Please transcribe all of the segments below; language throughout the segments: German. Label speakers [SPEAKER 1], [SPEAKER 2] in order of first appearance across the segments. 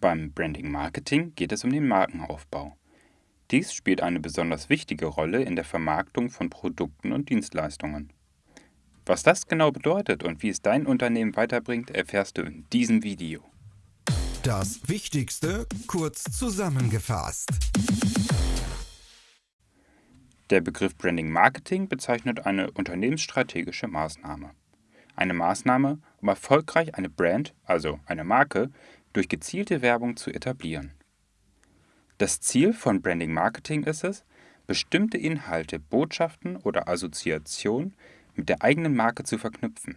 [SPEAKER 1] Beim Branding Marketing geht es um den Markenaufbau. Dies spielt eine besonders wichtige Rolle in der Vermarktung von Produkten und Dienstleistungen. Was das genau bedeutet und wie es dein Unternehmen weiterbringt, erfährst du in diesem Video.
[SPEAKER 2] Das Wichtigste kurz zusammengefasst.
[SPEAKER 1] Der Begriff Branding Marketing bezeichnet eine unternehmensstrategische Maßnahme. Eine Maßnahme, um erfolgreich eine Brand, also eine Marke, durch gezielte Werbung zu etablieren. Das Ziel von Branding Marketing ist es, bestimmte Inhalte, Botschaften oder Assoziationen mit der eigenen Marke zu verknüpfen.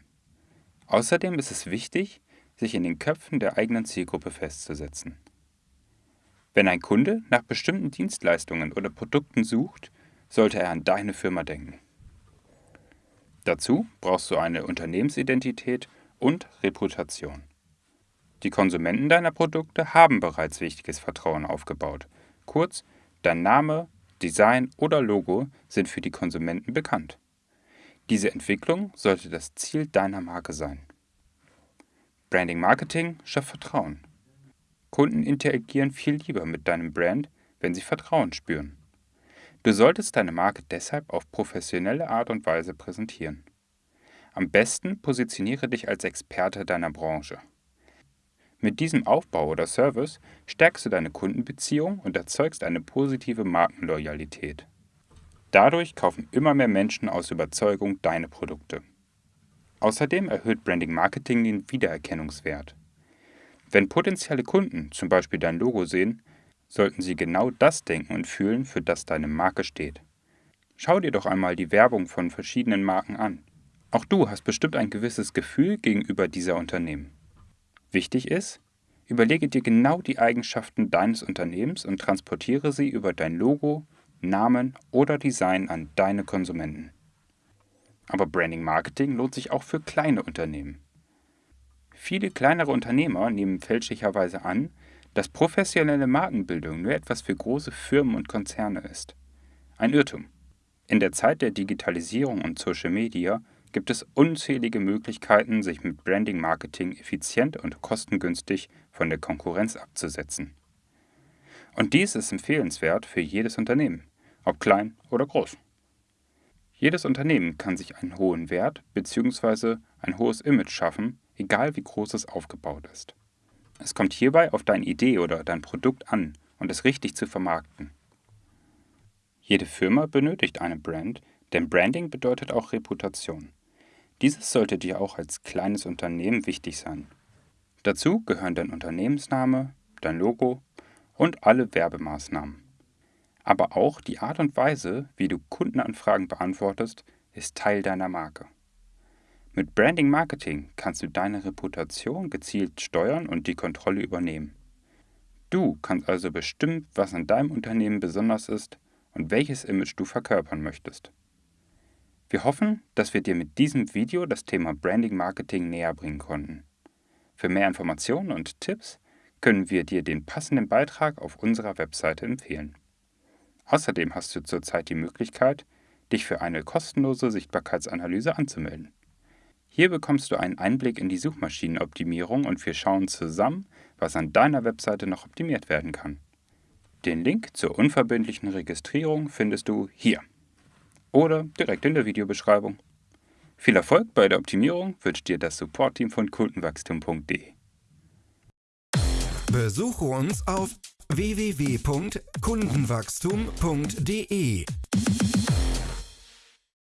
[SPEAKER 1] Außerdem ist es wichtig, sich in den Köpfen der eigenen Zielgruppe festzusetzen. Wenn ein Kunde nach bestimmten Dienstleistungen oder Produkten sucht, sollte er an deine Firma denken. Dazu brauchst du eine Unternehmensidentität und Reputation. Die Konsumenten deiner Produkte haben bereits wichtiges Vertrauen aufgebaut. Kurz, dein Name, Design oder Logo sind für die Konsumenten bekannt. Diese Entwicklung sollte das Ziel deiner Marke sein. Branding Marketing schafft Vertrauen. Kunden interagieren viel lieber mit deinem Brand, wenn sie Vertrauen spüren. Du solltest deine Marke deshalb auf professionelle Art und Weise präsentieren. Am besten positioniere dich als Experte deiner Branche. Mit diesem Aufbau oder Service stärkst du deine Kundenbeziehung und erzeugst eine positive Markenloyalität. Dadurch kaufen immer mehr Menschen aus Überzeugung deine Produkte. Außerdem erhöht Branding Marketing den Wiedererkennungswert. Wenn potenzielle Kunden zum Beispiel dein Logo sehen, sollten sie genau das denken und fühlen, für das deine Marke steht. Schau dir doch einmal die Werbung von verschiedenen Marken an. Auch du hast bestimmt ein gewisses Gefühl gegenüber dieser Unternehmen. Wichtig ist, überlege dir genau die Eigenschaften deines Unternehmens und transportiere sie über dein Logo, Namen oder Design an deine Konsumenten. Aber Branding Marketing lohnt sich auch für kleine Unternehmen. Viele kleinere Unternehmer nehmen fälschlicherweise an, dass professionelle Markenbildung nur etwas für große Firmen und Konzerne ist. Ein Irrtum. In der Zeit der Digitalisierung und Social Media gibt es unzählige Möglichkeiten, sich mit Branding Marketing effizient und kostengünstig von der Konkurrenz abzusetzen. Und dies ist empfehlenswert für jedes Unternehmen, ob klein oder groß. Jedes Unternehmen kann sich einen hohen Wert bzw. ein hohes Image schaffen, egal wie groß es aufgebaut ist. Es kommt hierbei auf deine Idee oder dein Produkt an und es richtig zu vermarkten. Jede Firma benötigt eine Brand, denn Branding bedeutet auch Reputation. Dieses sollte dir auch als kleines Unternehmen wichtig sein. Dazu gehören dein Unternehmensname, dein Logo und alle Werbemaßnahmen. Aber auch die Art und Weise, wie du Kundenanfragen beantwortest, ist Teil deiner Marke. Mit Branding Marketing kannst du deine Reputation gezielt steuern und die Kontrolle übernehmen. Du kannst also bestimmen, was an deinem Unternehmen besonders ist und welches Image du verkörpern möchtest. Wir hoffen, dass wir dir mit diesem Video das Thema Branding Marketing näher bringen konnten. Für mehr Informationen und Tipps können wir dir den passenden Beitrag auf unserer Webseite empfehlen. Außerdem hast du zurzeit die Möglichkeit, dich für eine kostenlose Sichtbarkeitsanalyse anzumelden. Hier bekommst du einen Einblick in die Suchmaschinenoptimierung und wir schauen zusammen, was an deiner Webseite noch optimiert werden kann. Den Link zur unverbindlichen Registrierung findest du hier oder direkt in der Videobeschreibung. Viel Erfolg bei der Optimierung wünscht dir das Support-Team von kundenwachstum.de.
[SPEAKER 2] Besuche uns auf www.kundenwachstum.de